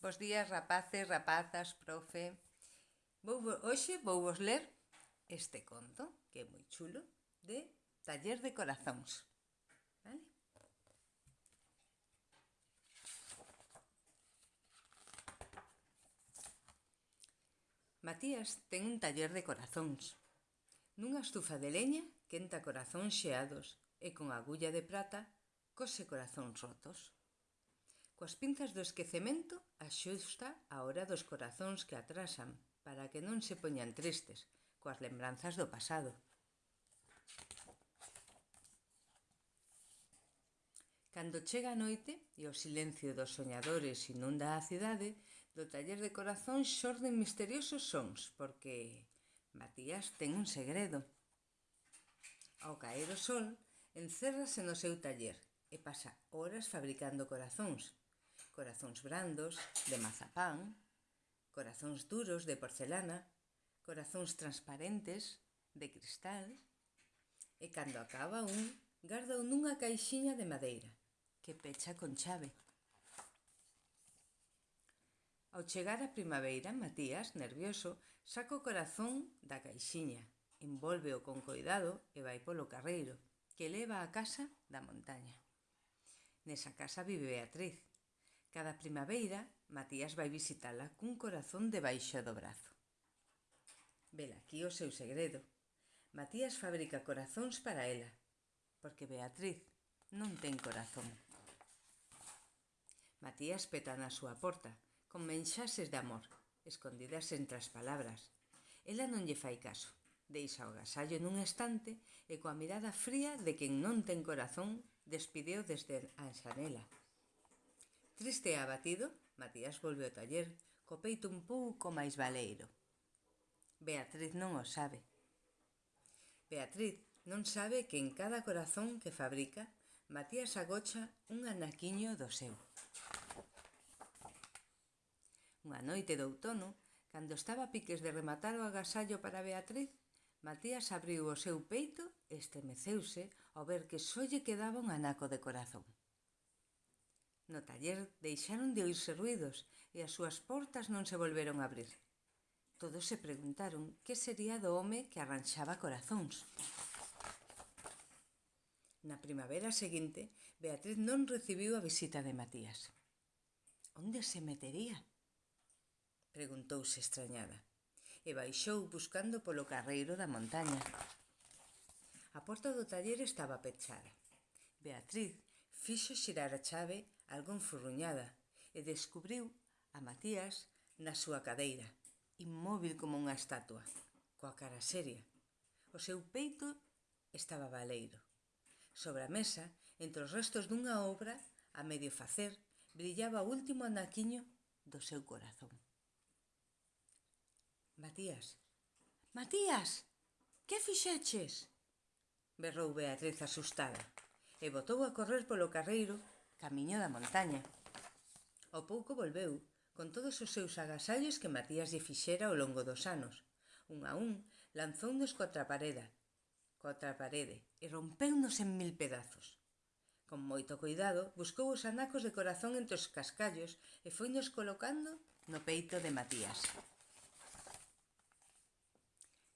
Bos días, rapaces, rapazas, profe. Vou, hoxe vou vos ler este conto, que é moi chulo, de Taller de Corazóns. Vale? Matías ten un taller de corazóns. Nunha estufa de leña quenta corazóns xeados e con agulla de prata cose corazóns rotos. Coas pinzas do esquecemento axusta a hora dos corazóns que atrasan para que non se poñan tristes coas lembranzas do pasado. Cando chega a noite e o silencio dos soñadores inunda a cidade, do taller de corazón xorden misteriosos sons, porque Matías ten un segredo. Ao caer o sol, encérrase no seu taller e pasa horas fabricando corazóns, corazóns brandos de mazapán, corazóns duros de porcelana, corazóns transparentes de cristal, e cando acaba un, garda nunha caixiña de madeira, que pecha con chave. Ao chegar a primavera, Matías, nervioso, saca o corazón da caixiña, envolveo con coidado e vai polo carreiro, que leva a casa da montaña. Nesa casa vive Beatriz, Cada primavera, Matías vai visitala cun corazón debaixo do brazo. Vela aquí o seu segredo. Matías fabrica corazóns para ela, porque Beatriz non ten corazón. Matías peta na súa porta, con menxases de amor, escondidas entre as palabras. Ela non lle fai caso. Deixa o gasallo nun estante e coa mirada fría de quen non ten corazón despideu desde a xanela. Triste e abatido, Matías volve ao taller co peito un pouco máis baleiro. Beatriz non o sabe. Beatriz non sabe que en cada corazón que fabrica Matías agocha un anaquiño do seu. Unha noite de outono, cando estaba a piques de rematar o agasallo para Beatriz, Matías abriu o seu peito e estremeceuse ao ver que só lle quedaba un anaco de corazón. No taller deixaron de oírse ruidos e as súas portas non se volveron a abrir. Todos se preguntaron que sería do home que arranxaba corazóns. Na primavera seguinte, Beatriz non recibiu a visita de Matías. Onde se metería? Preguntouse extrañada e baixou buscando polo carreiro da montaña. A porta do taller estaba pechada. Beatriz Fixo xirar a chave algún furruñada e descubriu a Matías na súa cadeira, inmóvil como unha estatua, coa cara seria. O seu peito estaba baleiro. Sobre a mesa, entre os restos dunha obra, a medio facer, brillaba o último anaquiño do seu corazón. Matías, Matías, que fixeches? berrou Beatriz asustada e botou a correr polo carreiro camiño da montaña. Ao pouco volveu, con todos os seus agasallos que Matías lle fixera ao longo dos anos. Un a un, lanzounos contra a pareda, contra a parede, e rompeunos en mil pedazos. Con moito cuidado, buscou os anacos de corazón entre os cascallos e foinos colocando no peito de Matías.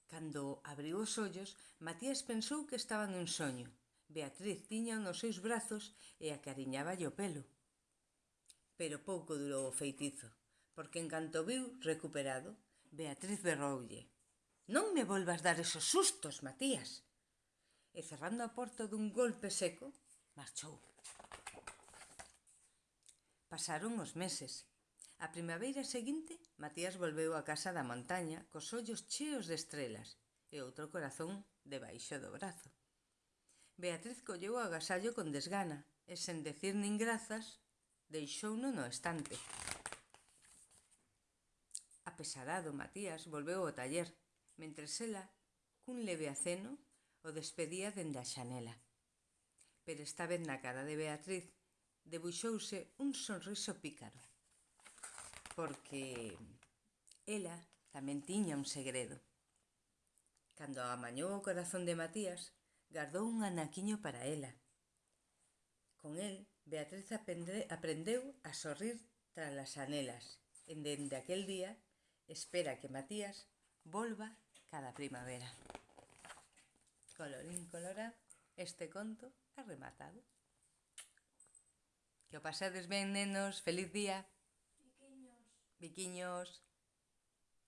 Cando abriu os ollos, Matías pensou que estaba nun soño, Beatriz tiña nos seus brazos e acariñaballe o pelo. Pero pouco durou o feitizo, porque en canto viu recuperado, Beatriz berroulle. Non me volvas dar esos sustos, Matías. E cerrando a porta dun golpe seco, marchou. Pasaron os meses. A primavera seguinte, Matías volveu á casa da montaña cos ollos cheos de estrelas e outro corazón debaixo do brazo. Beatriz colleu o agasallo con desgana e, sen decir nin grazas, deixouno no estante. Apesarado, Matías volveu ao taller, mentre ela, cun leve aceno, o despedía dende a xanela. Pero esta vez na cara de Beatriz debuxouse un sonriso pícaro, porque ela tamén tiña un segredo. Cando amañou o corazón de Matías, gardou un anaquiño para ela. Con el, Beatriz aprende, aprendeu a sorrir tras as anelas. En dende aquel día, espera que Matías volva cada primavera. Colorín colorado, este conto ha rematado. Que o pasades ben, nenos. Feliz día. Viquiños. Viquiños.